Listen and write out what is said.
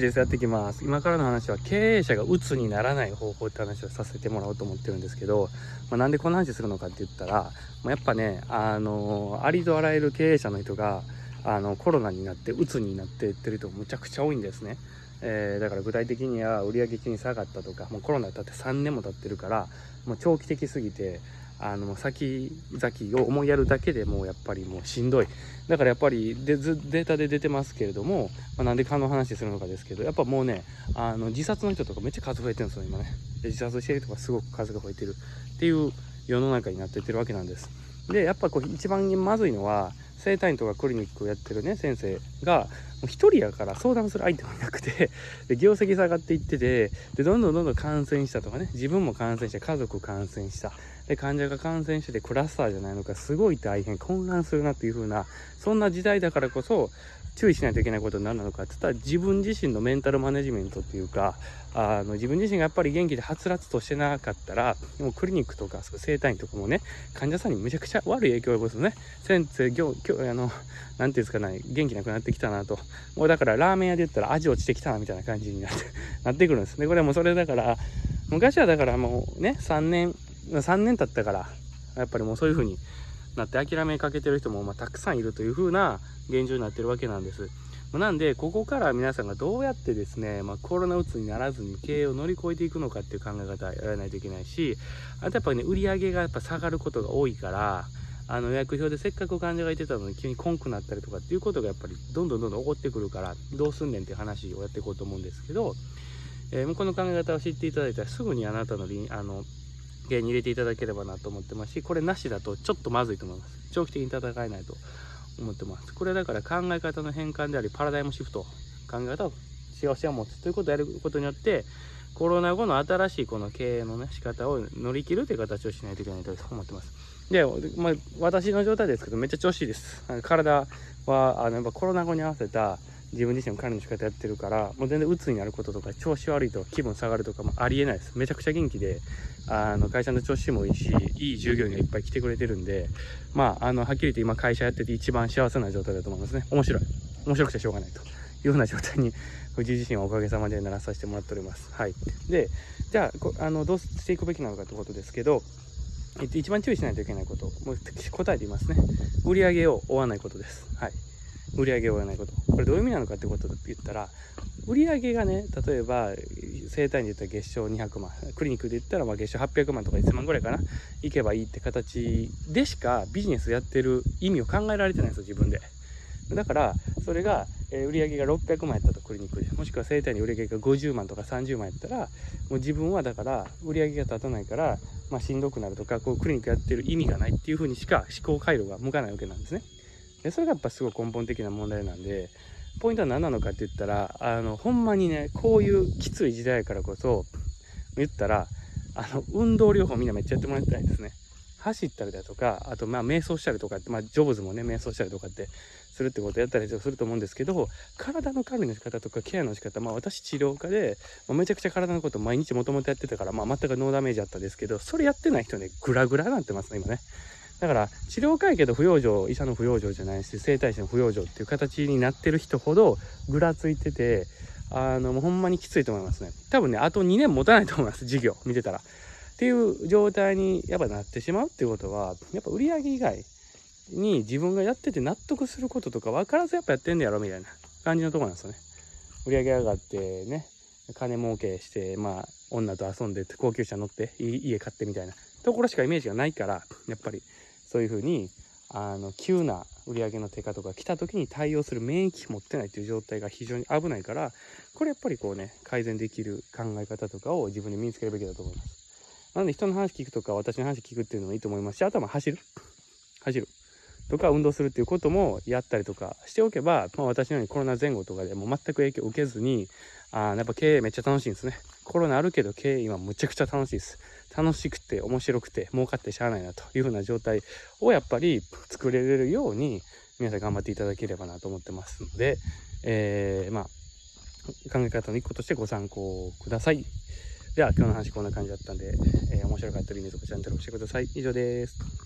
ですやってきます。今からの話は経営者が鬱にならない方法って話をさせてもらおうと思ってるんですけど、まあ、なんでこんな話するのかって言ったら、まあ、やっぱねあのありとあらゆる経営者の人があのコロナになって鬱になっていってる人むちゃくちゃ多いんですね、えー、だから具体的には売上金下がったとかもうコロナ経って3年も経ってるからもう長期的すぎてあの先々を思いやるだけでもうやっぱりもうしんどい。だからやっぱりデデータで出てますけれども、まあ、なんで蚊の話するのかですけどやっぱもうねあの自殺の人とかめっちゃ数増えてるんですよ今ね。自殺してる人がすごく数が増えてるっていう世の中になってってるわけなんです。でやっぱこう一番まずいのは整体院とかクリニックをやってるね先生がもう1人やから相談する相手もいなくて で業績下がっていっててでどんどんどんどん感染したとかね自分も感染して家族感染した。で患者が感染しててクラスターじゃないのかすごい大変混乱するなっていう風なそんな時代だからこそ注意しないといけないことになるのかって言ったら自分自身のメンタルマネジメントっていうかあの自分自身がやっぱり元気ではつらつとしてなかったらもうクリニックとか整体院とかもね患者さんにめちゃくちゃ悪い影響を及ぼすね先生今日あの何て言うんですかね元気なくなってきたなと。もうだからラーメン屋で言ったら味落ちてきたなみたいな感じになってなってくるんですね。これはもうそれだから昔はだからもうね3年3年経ったからやっぱりもうそういう風になって諦めかけてる人もまたくさんいるという風な現状になってるわけなんです。なんでここから皆さんがどうやってですね、まあ、コロナうつにならずに経営を乗り越えていくのかっていう考え方やらないといけないしあとやっぱりね売り上げがやっぱ下がることが多いからあの予約表でせっかく患者がいてたのに急にコンくなったりとかっていうことがやっぱりどんどんどんどん起こってくるからどうすんねんっていう話をやっていこうと思うんですけど、えー、この考え方を知っていただいたらすぐにあなたのあの芸に入れていただければなと思ってますしこれなしだとちょっとまずいと思います。長期的に戦えないと思ってます。これだから考え方の変換でありパラダイムシフト考え方を幸せを持つ。ということをやることによってコロナ後の新しいこの経営のね仕方を乗り切るという形をしないといけないと思ってます。で、まあ、私の状態ですけどめっちゃ調子いいです。体はあのやっぱコロナ後に合わせた自分自身の管理の仕方やってるからもう全然鬱になることとか調子悪いと気分下がるとかもありえないですめちゃくちゃ元気であの会社の調子もいいしいい従業員がいっぱい来てくれてるんでまああのはっきり言って今会社やってて一番幸せな状態だと思いますね面白い面白くてしょうがないというような状態に藤井自身はおかげさまでならさせてもらっておりますはいでじゃああのどうしていくべきなのかということですけどえっと、一番注意しないといけないこと、もう答えていますね。売り上げを追わないことです。はい。売り上げを追わないこと。これどういう意味なのかってことで言ったら、売り上げがね、例えば、整体院で言ったら月賞200万、クリニックで言ったらまあ月賞800万とか1000万ぐらいかな、行けばいいって形でしかビジネスやってる意味を考えられてないんですよ、自分で。だから、それが、え売上げが600万やったとクリニックでもしくは整体に売り上げが50万とか30万やったらもう自分はだから売り上げが立たないから、まあ、しんどくなるとかこうクリニックやってる意味がないっていうふうにしか思考回路が向かないわけなんですね。でそれがやっぱすごい根本的な問題なんでポイントは何なのかって言ったらあのほんまにねこういうきつい時代からこそ言ったらあの運動療法みんなめっちゃやってもらいたいですね。走ったりだとかあとまあ瞑想したりとかって、まあ、ジョブズもね瞑想したりとかってするってことやったりすると思うんですけど体の管理の仕方とかケアの仕方まあ私治療家で、まあ、めちゃくちゃ体のこと毎日もともとやってたから、まあ、全くノーダメージあったんですけどそれやってない人ねグラグラなってますね今ね。だから治療会計と不養生医者の不養生じゃないし整体師の不養生っていう形になってる人ほどぐらついててあのもうほんまにきついと思いますね。多分ねあと2年持たないと思います授業見てたら。っていう状態にやっぱなってしまうっていうことはやっぱ売り上げ以外に自分がやってて納得することとか分からずやっぱやってんねやろみたいな感じのとこなんですよね。売り上げ上がってね金儲けしてまあ女と遊んで高級車乗って家買ってみたいなところしかイメージがないからやっぱり。そういうふうにあの急な売り上げの低下とか来た時に対応する免疫持ってないっていう状態が非常に危ないからこれやっぱりこうね改善できる考え方とかを自分で身につけるべきだと思います。なので人の話聞くとか私の話聞くっていうのもいいと思いますし、あとは走る。走る。とか運動するっていうこともやったりとかしておけば、まあ、私のようにコロナ前後とかでも全く影響を受けずに、あやっぱ経営めっちゃ楽しいんですね。コロナあるけど経営今むちゃくちゃ楽しいです。楽しくて面白くて儲かってしゃあないなというふうな状態をやっぱり作れるように皆さん頑張っていただければなと思ってますので、えー、まあ考え方の一個としてご参考ください。では今日の話こんな感じだったんで、えー、面白かったらいいねとかチャンネル押してください。以上です。